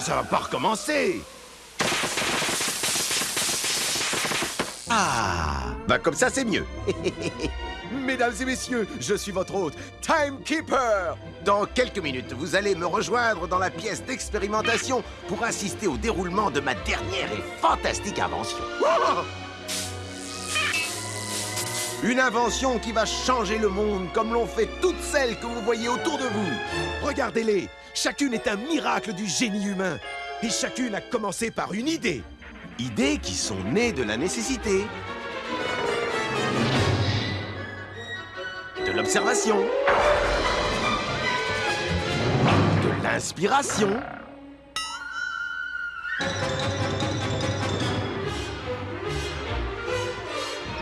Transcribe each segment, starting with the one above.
Ça va pas recommencer Ah Bah comme ça, c'est mieux Mesdames et messieurs, je suis votre hôte, Timekeeper Dans quelques minutes, vous allez me rejoindre dans la pièce d'expérimentation pour assister au déroulement de ma dernière et fantastique invention. Une invention qui va changer le monde comme l'ont fait toutes celles que vous voyez autour de vous. Regardez-les, chacune est un miracle du génie humain. Et chacune a commencé par une idée. Idées qui sont nées de la nécessité. De l'observation. De l'inspiration.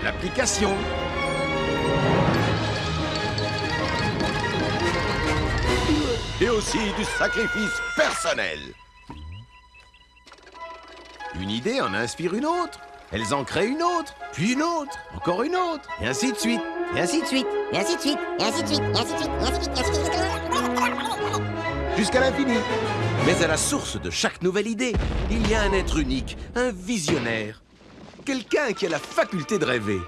L'application. Et aussi du sacrifice personnel. Une idée en inspire une autre. Elles en créent une autre, puis une autre, encore une autre, et ainsi de suite, et ainsi de suite, Et ainsi de suite, et ainsi de suite, et ainsi de suite, et ainsi de suite, et ainsi de suite. jusqu'à l'infini. Mais à la source de chaque nouvelle idée, il y a un être unique, un visionnaire. Quelqu'un qui a la faculté de rêver.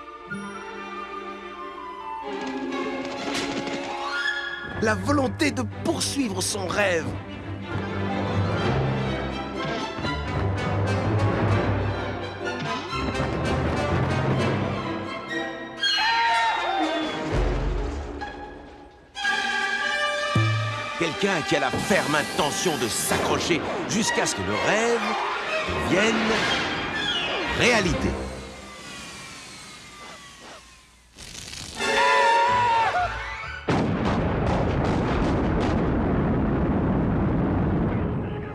La volonté de poursuivre son rêve. Quelqu'un qui a la ferme intention de s'accrocher jusqu'à ce que le rêve devienne réalité.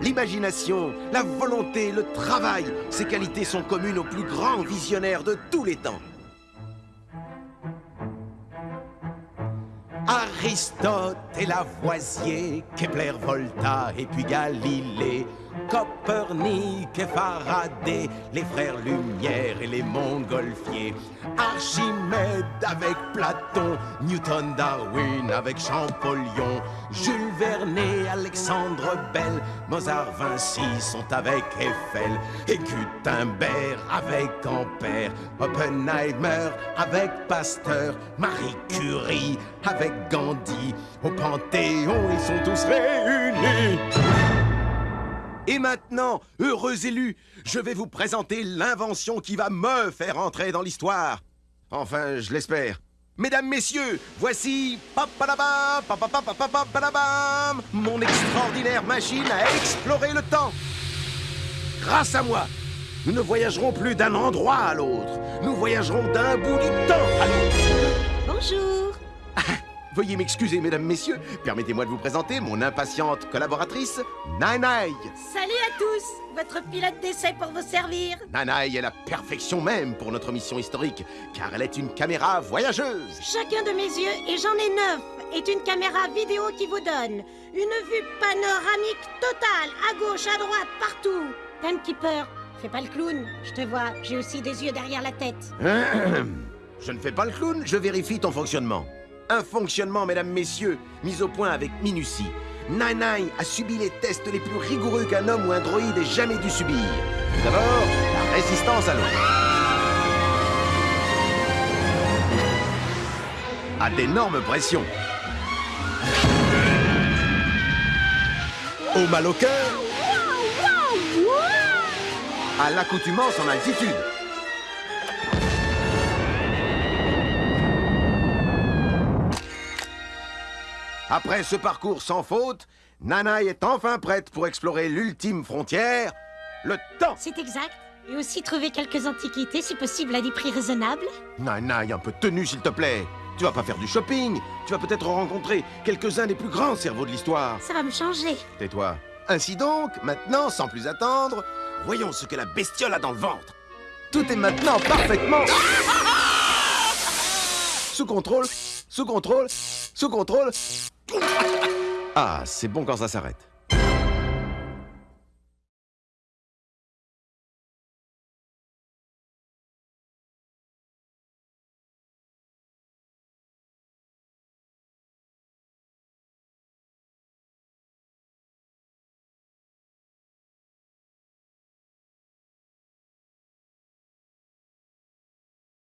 L'imagination, la volonté, le travail, ces qualités sont communes aux plus grands visionnaires de tous les temps. Aristote et Lavoisier, Kepler, Volta et puis Galilée, Copernic et Faraday, les frères Lumière et les Montgolfiers, Archimède avec Platon, Newton, Darwin avec Champollion, Jules Verne, Alexandre Bell, Mozart, Vinci sont avec Eiffel, et Gutenberg avec Ampère, Oppenheimer avec Pasteur, Marie Curie avec Gandhi, au Panthéon ils sont tous réunis. Et maintenant, heureux élus, je vais vous présenter l'invention qui va me faire entrer dans l'histoire. Enfin, je l'espère. Mesdames, messieurs, voici mon extraordinaire machine à explorer le temps. Grâce à moi, nous ne voyagerons plus d'un endroit à l'autre. Nous voyagerons d'un bout du temps à l'autre. Bonjour. Veuillez m'excuser, mesdames, messieurs. Permettez-moi de vous présenter mon impatiente collaboratrice, Nanai. Salut à tous. Votre pilote d'essai pour vous servir. Nanaï est la perfection même pour notre mission historique, car elle est une caméra voyageuse. Chacun de mes yeux, et j'en ai neuf, est une caméra vidéo qui vous donne une vue panoramique totale, à gauche, à droite, partout. Timekeeper, fais pas le clown. Je te vois, j'ai aussi des yeux derrière la tête. Je ne fais pas le clown, je vérifie ton fonctionnement. Un fonctionnement, mesdames, messieurs, mis au point avec minutie. Nanaï a subi les tests les plus rigoureux qu'un homme ou un droïde ait jamais dû subir. Tout D'abord, la résistance à l'eau. À d'énormes pressions. Au mal au cœur. À l'accoutumance en altitude. Après ce parcours sans faute, Nanaï est enfin prête pour explorer l'ultime frontière, le temps. C'est exact. Et aussi trouver quelques antiquités, si possible à des prix raisonnables. Nanaï, un peu de tenue, s'il te plaît. Tu vas pas faire du shopping. Tu vas peut-être rencontrer quelques-uns des plus grands cerveaux de l'histoire. Ça va me changer. Tais-toi. Ainsi donc, maintenant, sans plus attendre, voyons ce que la bestiole a dans le ventre. Tout est maintenant parfaitement... Sous contrôle, sous contrôle, sous contrôle. Ah, c'est bon quand ça s'arrête.